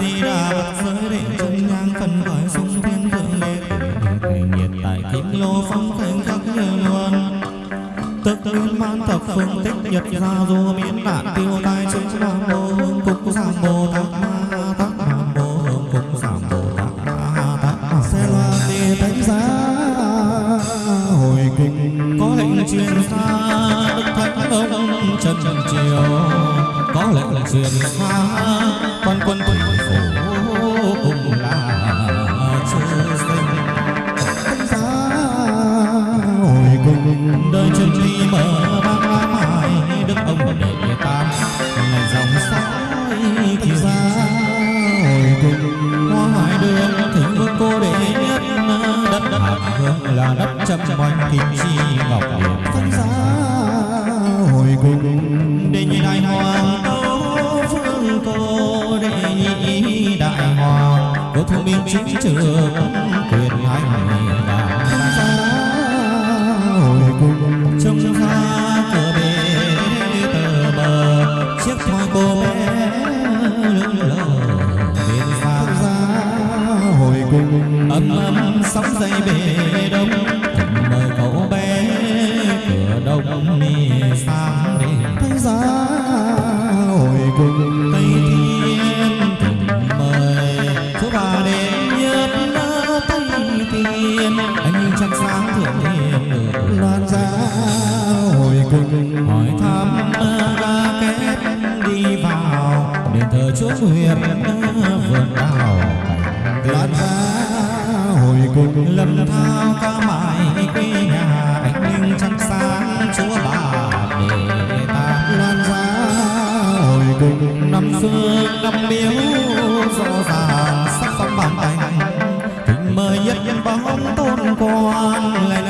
di đà phật giới định chân nhang phần khởi sung thiên thượng đế thủy nhiệt tại kim lô phong khánh khắc như luôn tức nguyên man thập phương tích nhật ra du miễn nạn tiêu tai chúng nam mô hương cục giảm bồ tát ma tát nam mô hương cục giảm bồ tát ma tát sẽ là đi thánh giá hồi kinh có lệnh truyền xa đức thánh ông trần triều có lệnh truyền xa quân thủy phố cùng là chư sinh thánh giá hồi cùng đời chân chi mở mang mãi đức ông đệ tam. Ngày dòng soi thì ra hồi cùng hoa hải đường thỉnh vương cô đệ nhất, đất hạ hương là đất trăm quanh kim chi ngọc thông minh chính trực quyền hành và hồi cùng trông pha cửa bể tờ bờ chiếc thoi cô bé lững lờ bên xa giá hồi cùng ấm ấm sóng dây bể đông nguyệt vườn đào tiên giá hồi cùng lâm thao ca mãi quê nhà anh linh trăng sáng chúa bà đệ ta. Loan giá hồi cùng năm phương năm miếu rõ ràng sắc phong bàn thành thỉnh mời nhất nhân bóng tôn quan lại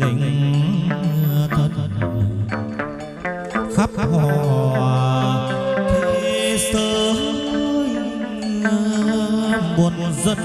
lệnh thân khắp hòa thế giới buồn dân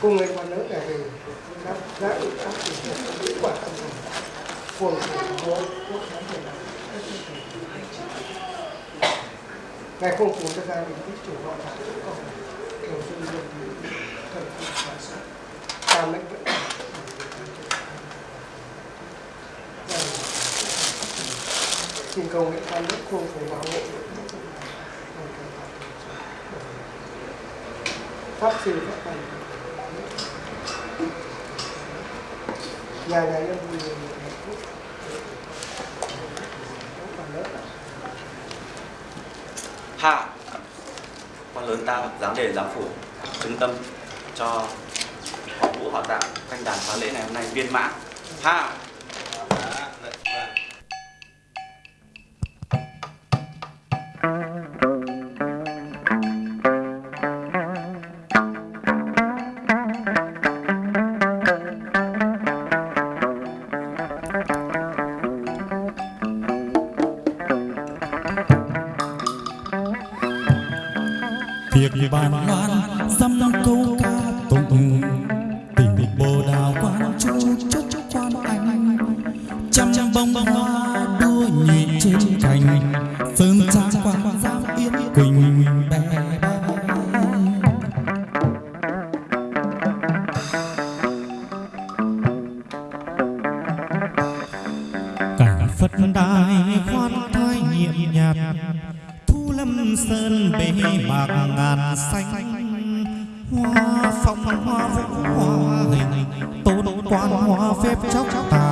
cùng người phụ nữ này gì đã đã được áp dụng hiệu quả tâm thần của của quốc khán việt nam. Ngài không phù cho gia đình tích chủ họ là cũng còn kiểu dân dân thì cần phải giả soát. Ta mới vẫn xin cầu nguyện tam đức không phải bảo hộ pháp sư các thành giờ giờ em hạ. Con lớn ta dám đề giáo phủ chứng tâm cho họ vũ, họ tạo canh đàn phá lễ ngày hôm nay viên mãn. Hạ. đài khoan thai nhiệm nhạt. Thu lâm sơn bề mạc ngàn xanh. Hoa phong hoa vũ hoa hình. Tôn quan hoa phép chóc tà.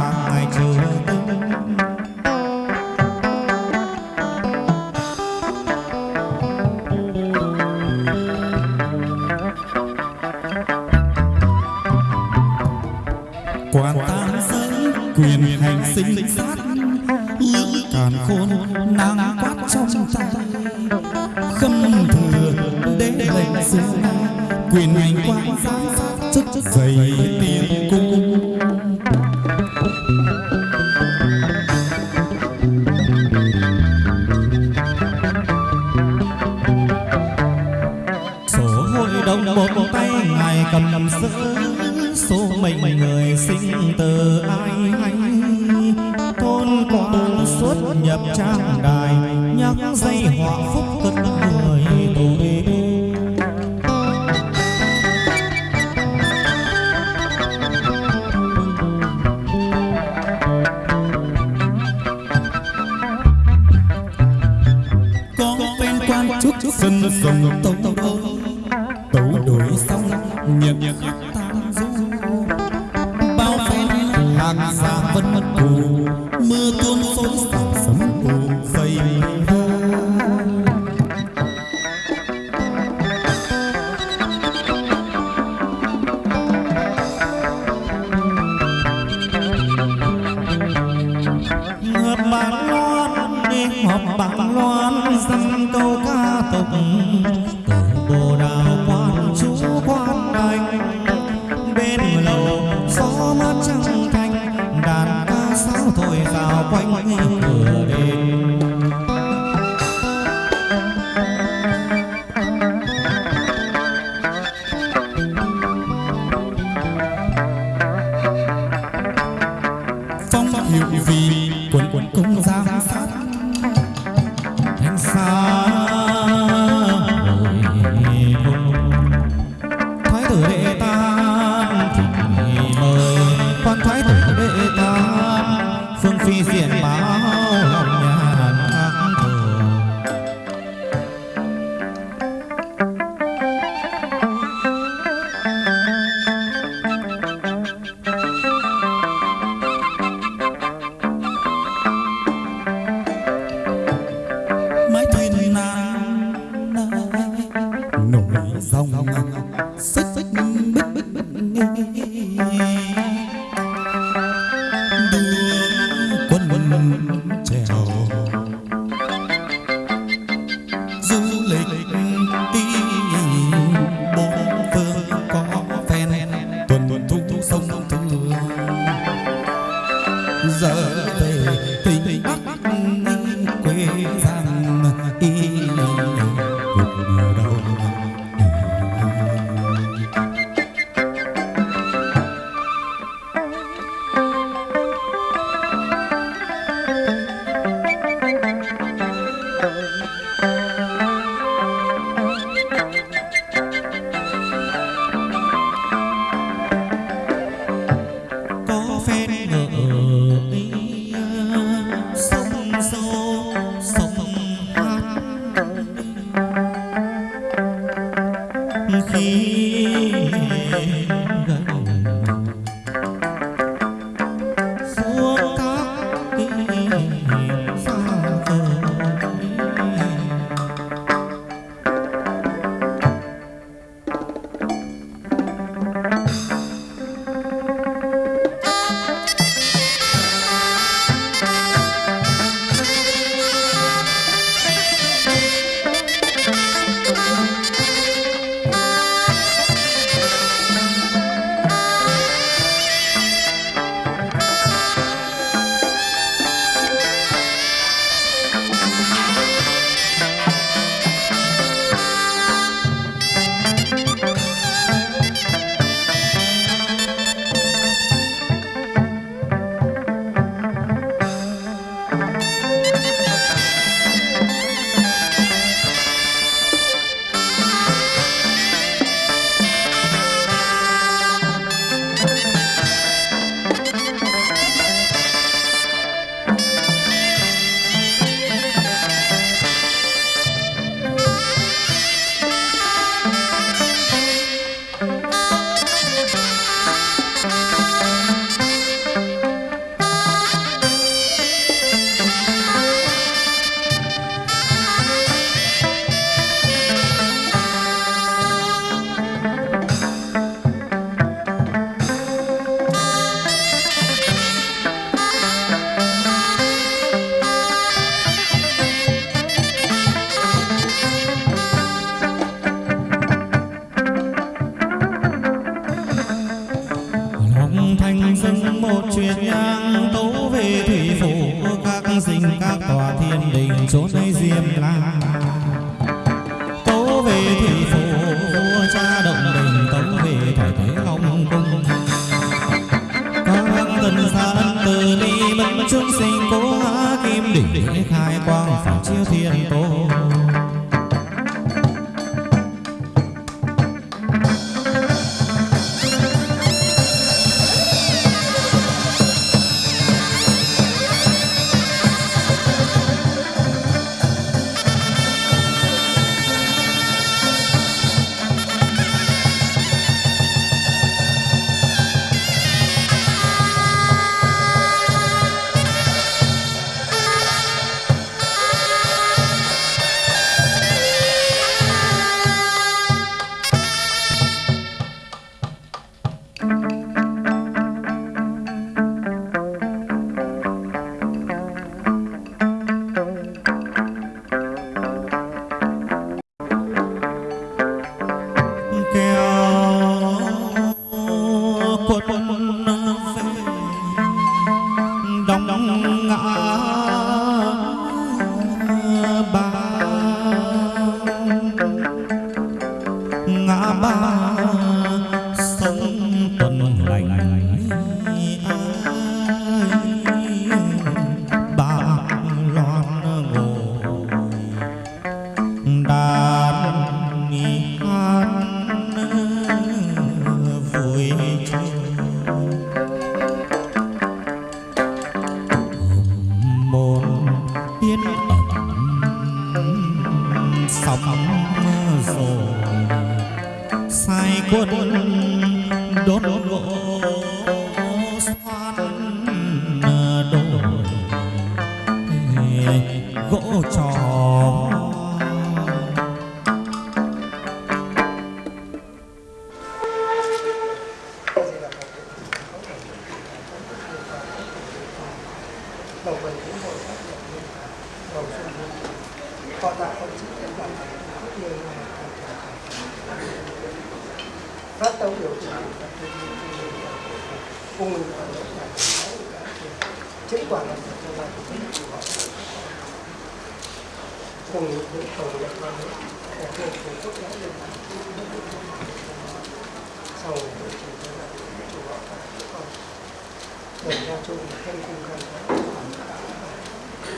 chung không cùng cần quá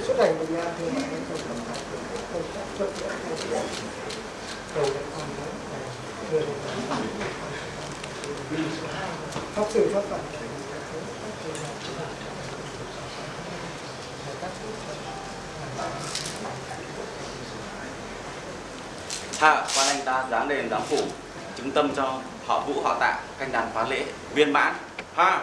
xuất hành Việt Nam đầu lại còn đó là người Việt Nam pháp sư pháp phật Hạ quan anh ta giáng đền giám phủ, chứng tâm cho họ vũ, họ tạ, canh đàn phá lễ, viên mãn. Ha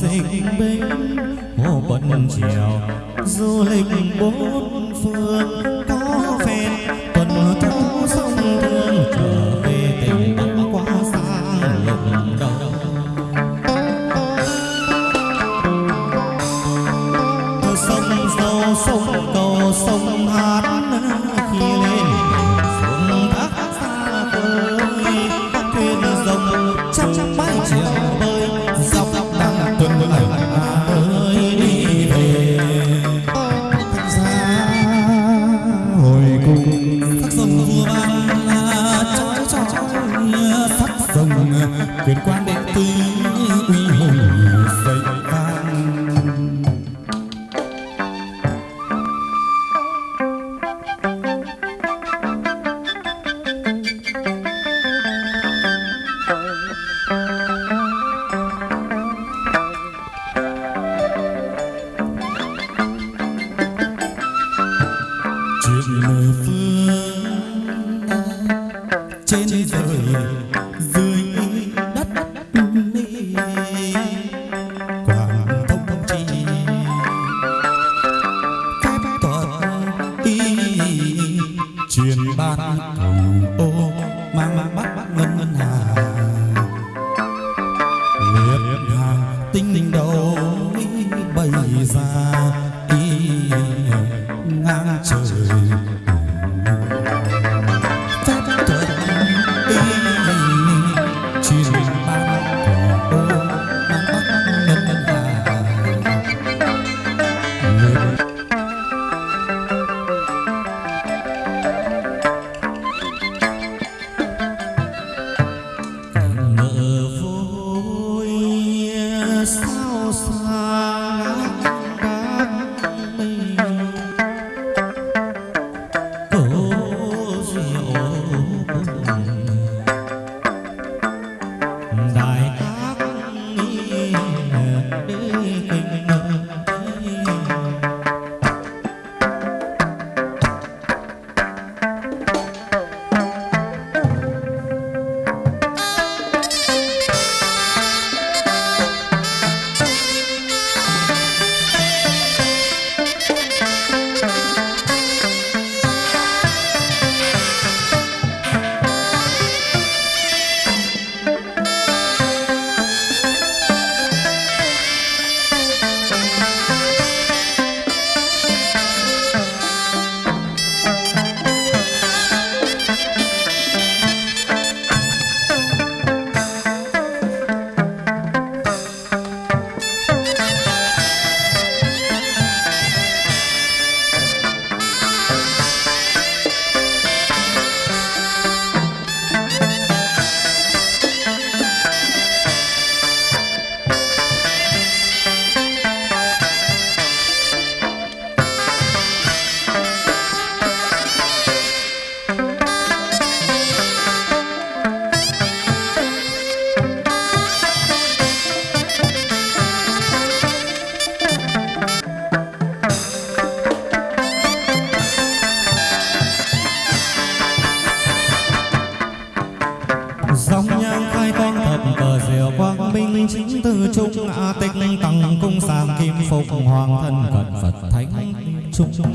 sinh binh hồ bận trèo du lịch bốn phương. vai. Chung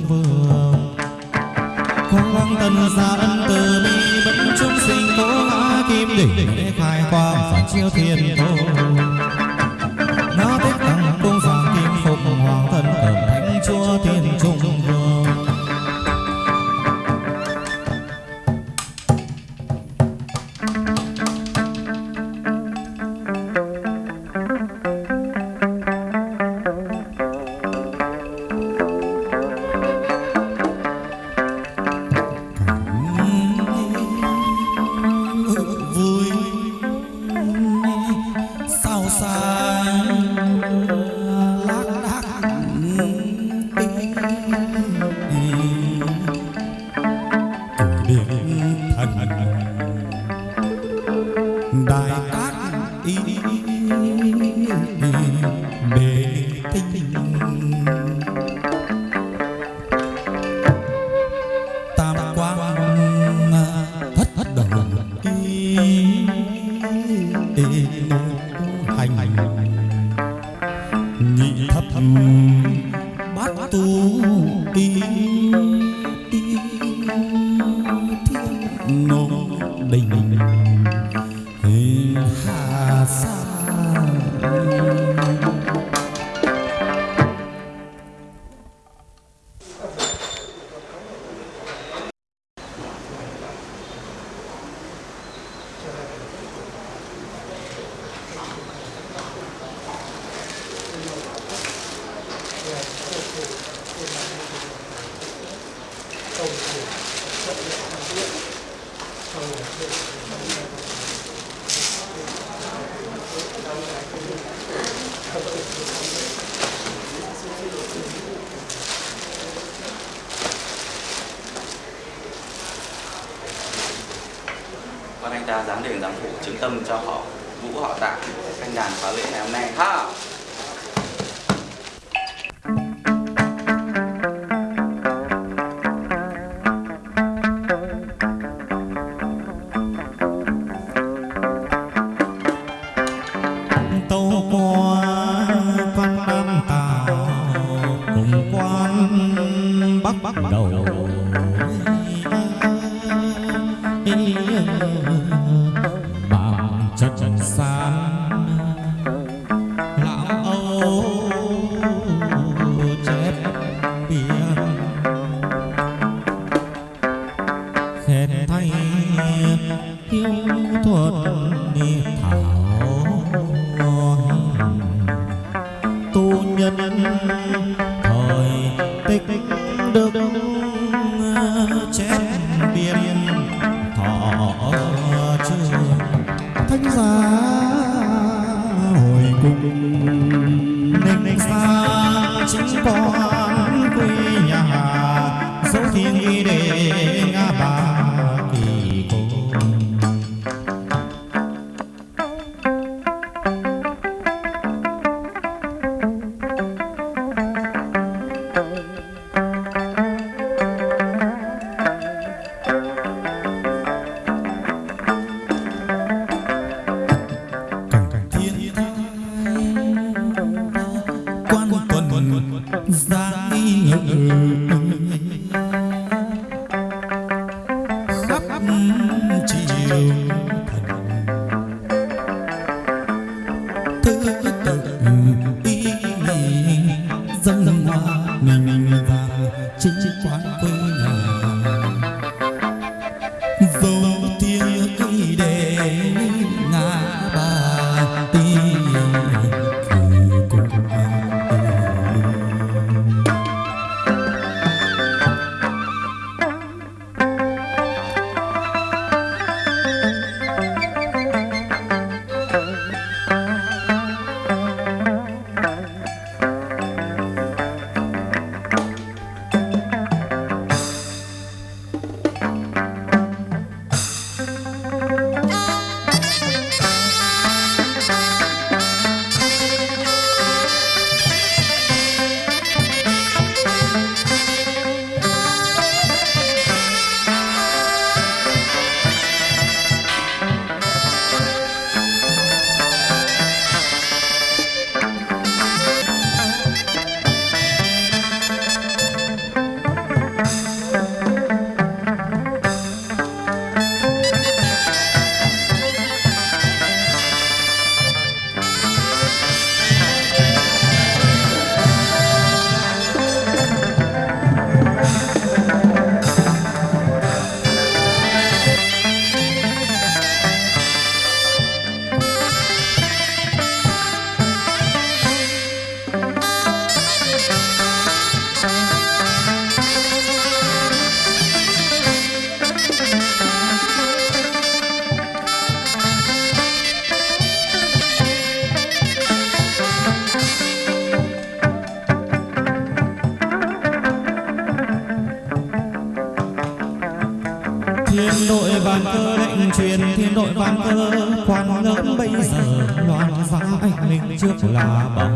trước là bảo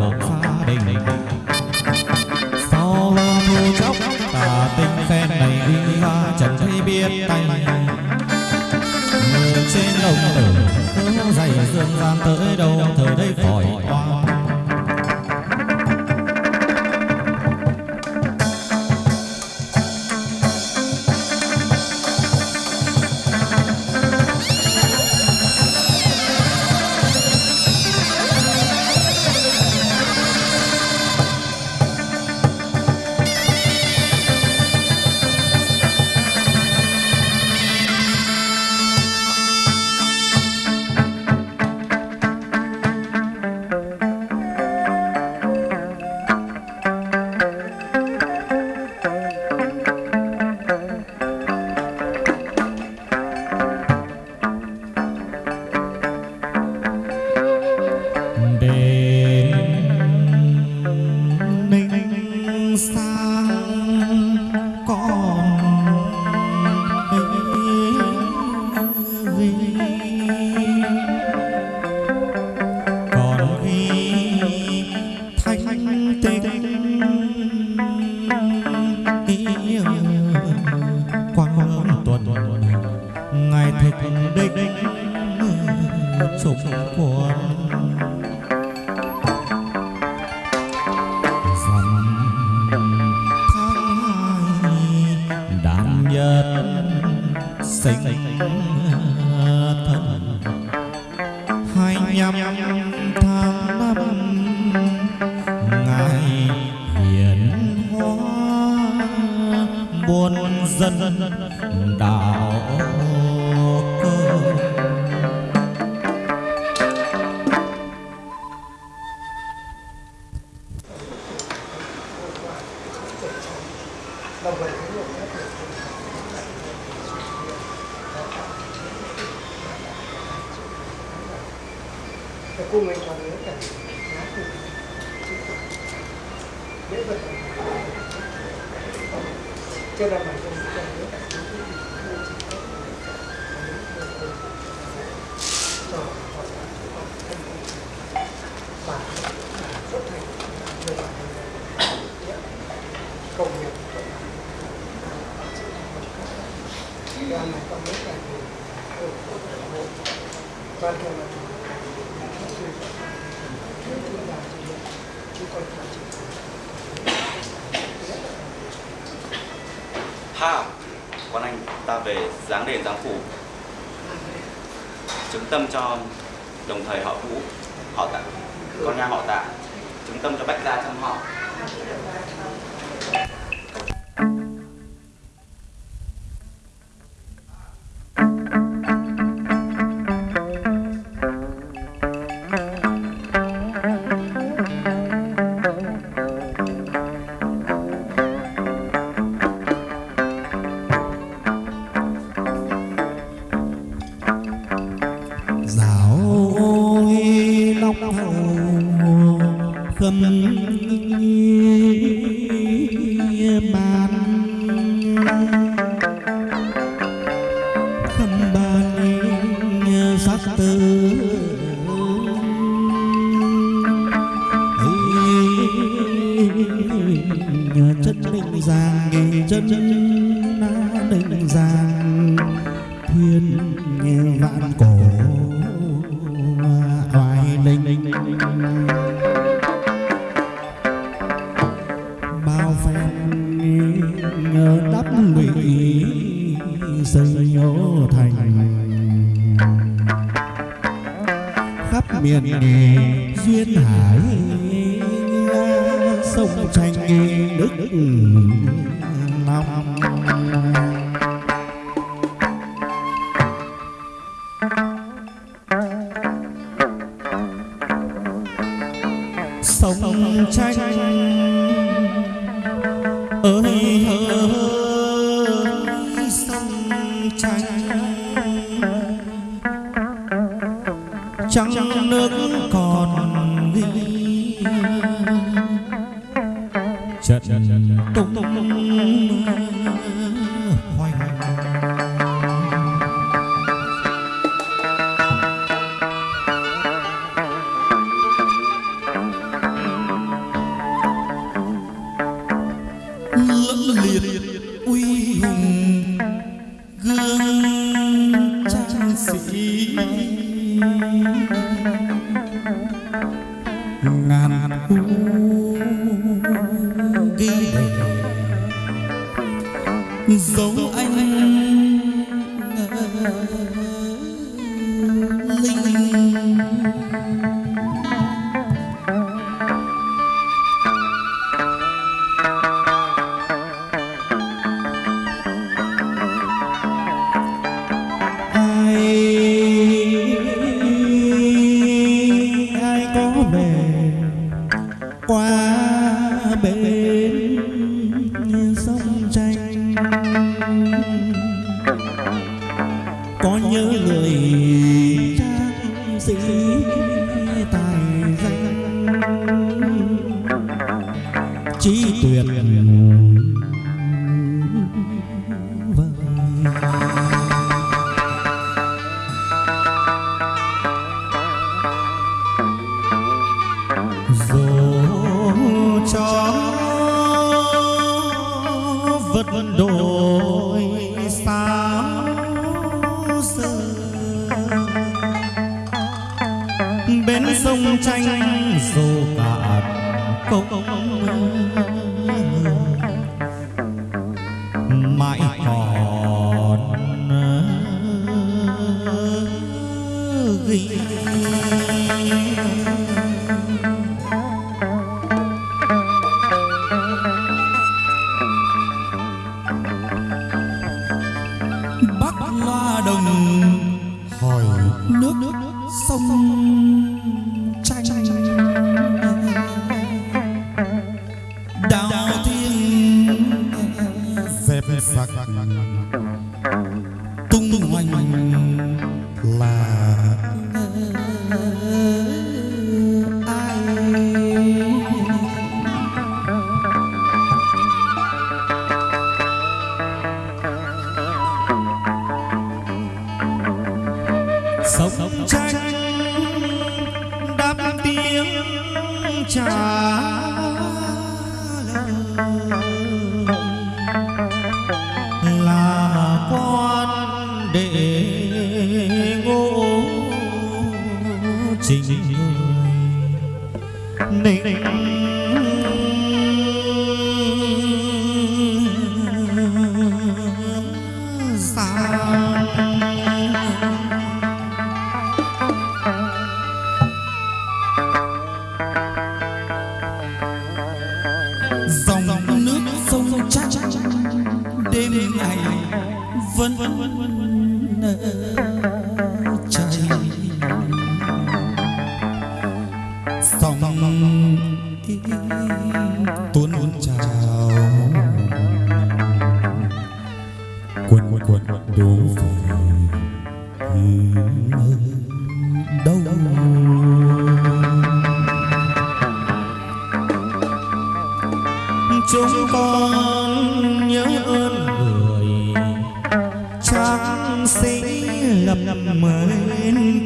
dấu anh.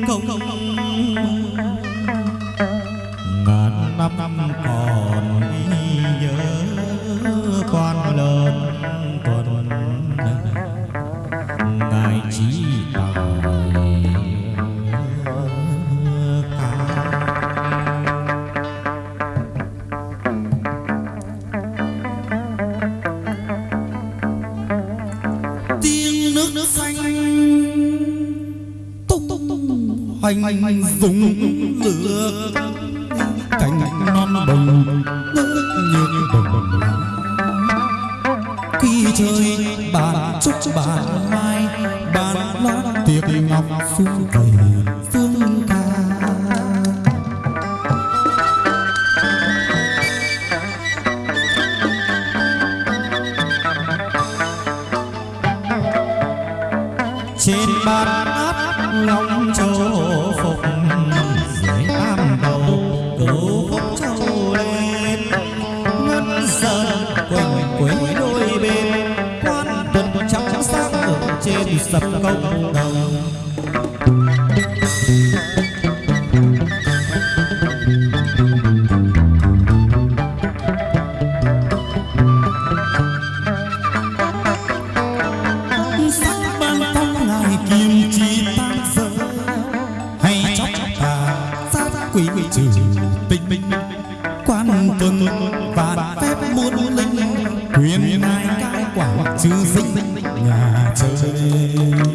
Không! Nhà